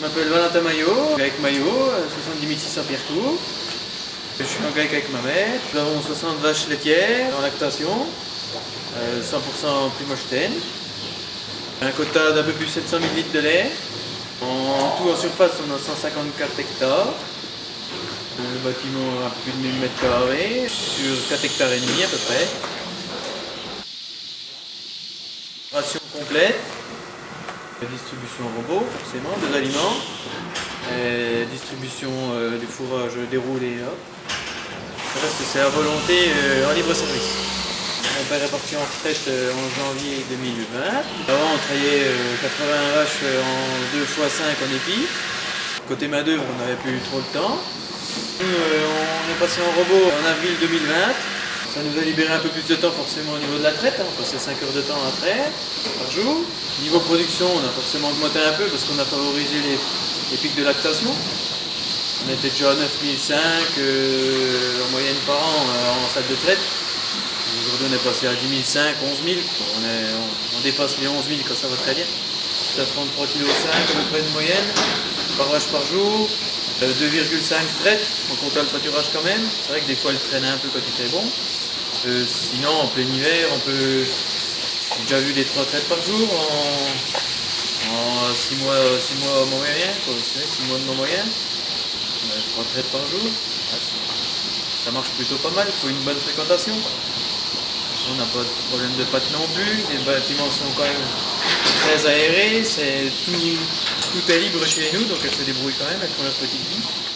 m'appelle Valentin Maillot, avec Maillot, 70 600 pierres court. Je suis en grec avec ma mère. Nous avons 60 vaches laitières en lactation, 100% Primochten. Un quota d'un peu plus de 700 000 litres de lait. En tout en surface, on a 154 hectares. Le bâtiment a plus de 1000 mètres carrés, sur 4 hectares et demi à peu près. Ration complète. Distribution robot, forcément, des aliments. Distribution euh, du fourrage déroulé. Reste, c'est à volonté euh, en libre service. Mon père est parti en retraite euh, en janvier 2020. Avant, on travaillait 80 vaches en 2 x 5 en épi. Côté main d'œuvre, on n'avait plus trop le temps. On est passé en robot en avril 2020. Ça nous a libéré un peu plus de temps forcément au niveau de la traite, hein. on passait 5 heures de temps traite par jour. Niveau production, on a forcément augmenté un peu parce qu'on a favorisé les, pics de lactation. On était déjà à 9005 euh, en moyenne par an euh, en salle de traite. Aujourd'hui on est passé à 10 500, 11 000. On, dépasse les 11 000 quand ça va très bien. C'est à 33 kg à peu près de moyenne par vache par jour. 2,5 euh, traites, on compte le pâturage quand même. C'est vrai que des fois elle traîne un peu quand il fait bon. Euh, sinon en plein hiver on peut. J'ai déjà vu des 3 traites par jour en, 6 mois, 6 mois moyen, 6 mois de mon moyen. 3 traites par jour. Ça marche plutôt pas mal, il faut une bonne fréquentation. On n'a pas de problème de pâte non plus, les bâtiments sont quand même très aérés, tout, tout est libre chez nous, donc elles se débrouillent quand même, elles font leur petite vie.